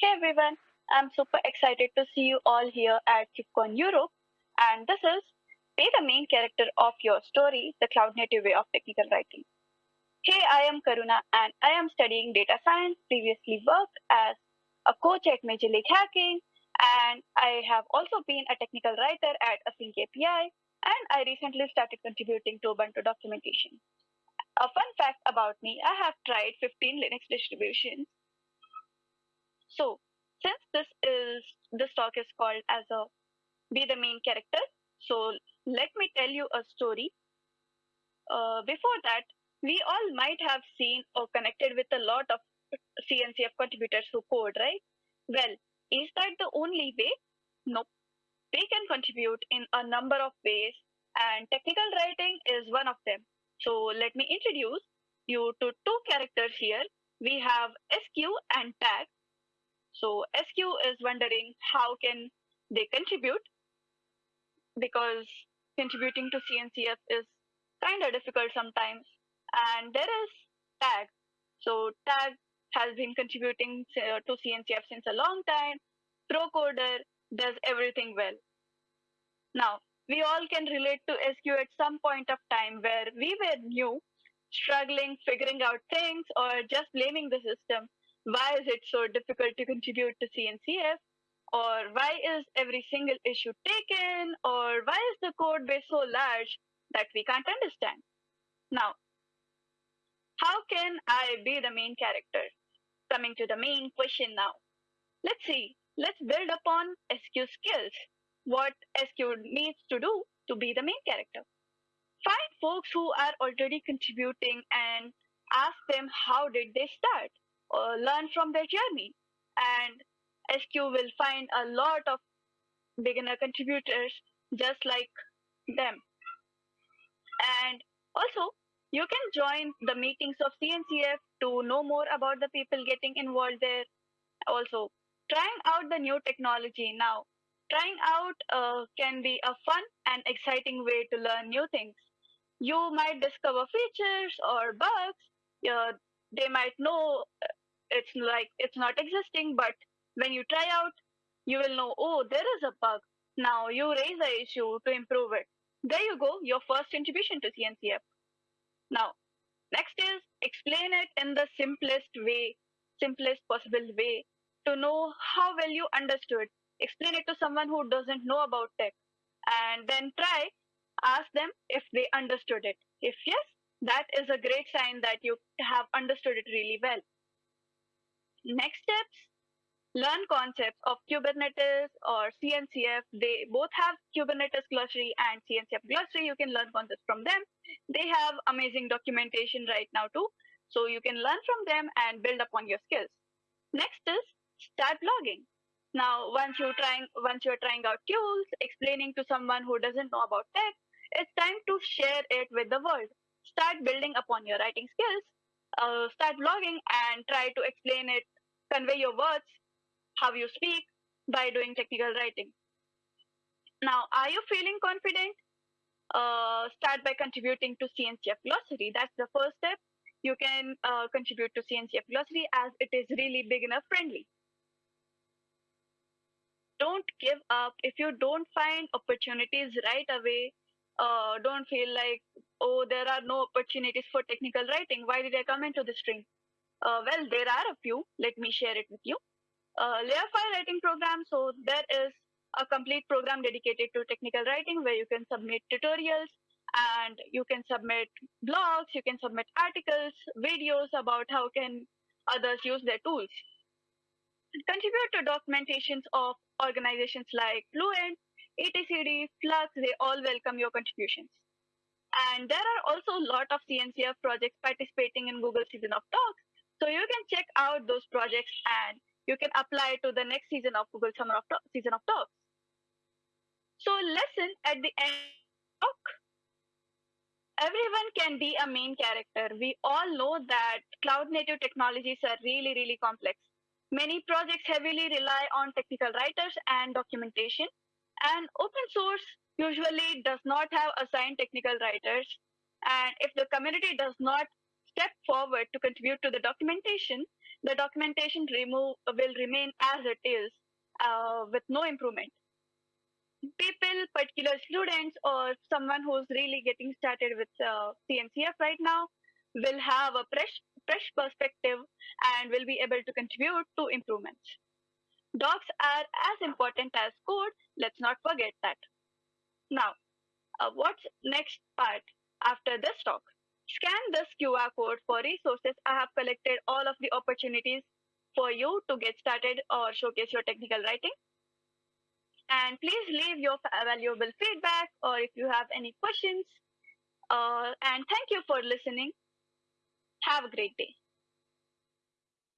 Hey everyone, I'm super excited to see you all here at KubeCon Europe, and this is Be the main character of your story, the cloud native way of technical writing. Hey, I am Karuna and I am studying data science, previously worked as a coach at Major League Hacking, and I have also been a technical writer at Async API, and I recently started contributing to Ubuntu documentation. A fun fact about me, I have tried 15 Linux distributions so since this is this talk is called as a be the main character, so let me tell you a story. Uh, before that, we all might have seen or connected with a lot of CNCF contributors who code, right? Well, is that the only way? Nope. They can contribute in a number of ways, and technical writing is one of them. So let me introduce you to two characters here. We have SQ and tag, so SQ is wondering how can they contribute because contributing to CNCF is kind of difficult sometimes. And there is tag. So tag has been contributing to CNCF since a long time. Procoder does everything well. Now, we all can relate to SQ at some point of time where we were new, struggling, figuring out things, or just blaming the system why is it so difficult to contribute to CNCF? Or why is every single issue taken? Or why is the code base so large that we can't understand? Now, how can I be the main character? Coming to the main question now. Let's see, let's build upon SQ skills. What SQ needs to do to be the main character. Find folks who are already contributing and ask them how did they start uh, learn from their journey. And SQ will find a lot of beginner contributors just like them. And also, you can join the meetings of CNCF to know more about the people getting involved there. Also, trying out the new technology now. Trying out uh, can be a fun and exciting way to learn new things. You might discover features or bugs. Uh, they might know it's like it's not existing, but when you try out, you will know, oh, there is a bug. Now you raise the issue to improve it. There you go, your first contribution to CNCF. Now, next is explain it in the simplest way, simplest possible way to know how well you understood. Explain it to someone who doesn't know about tech and then try, ask them if they understood it. If yes, that is a great sign that you have understood it really well. Next steps, learn concepts of Kubernetes or CNCF. They both have Kubernetes glossary and CNCF glossary. You can learn concepts from them. They have amazing documentation right now too. So you can learn from them and build upon your skills. Next is start blogging. Now, once you're trying, once you're trying out tools, explaining to someone who doesn't know about tech, it's time to share it with the world. Start building upon your writing skills uh, start blogging and try to explain it, convey your words, how you speak by doing technical writing. Now, are you feeling confident? Uh, start by contributing to CNCF Glossary. That's the first step. You can uh, contribute to CNCF Glossary as it is really beginner friendly. Don't give up. If you don't find opportunities right away, uh, don't feel like, oh, there are no opportunities for technical writing. Why did I come into the stream? Uh, well, there are a few. Let me share it with you. Uh, layer 5 writing program. So there is a complete program dedicated to technical writing where you can submit tutorials and you can submit blogs, you can submit articles, videos about how can others use their tools. Contribute to documentations of organizations like Fluent, etcd, Flux, they all welcome your contributions. And there are also a lot of CNCF projects participating in Google Season of Docs. So you can check out those projects and you can apply to the next season of Google Summer of Talk, Season of Docs. So lesson at the end talk. Everyone can be a main character. We all know that cloud native technologies are really, really complex. Many projects heavily rely on technical writers and documentation. And open source usually does not have assigned technical writers. And if the community does not step forward to contribute to the documentation, the documentation remove, will remain as it is uh, with no improvement. People, particular students, or someone who's really getting started with uh, CNCF right now, will have a fresh, fresh perspective and will be able to contribute to improvements. Docs are as important as code. Let's not forget that. Now, uh, what's next part after this talk? Scan this QR code for resources. I have collected all of the opportunities for you to get started or showcase your technical writing. And please leave your valuable feedback or if you have any questions. Uh, and thank you for listening. Have a great day.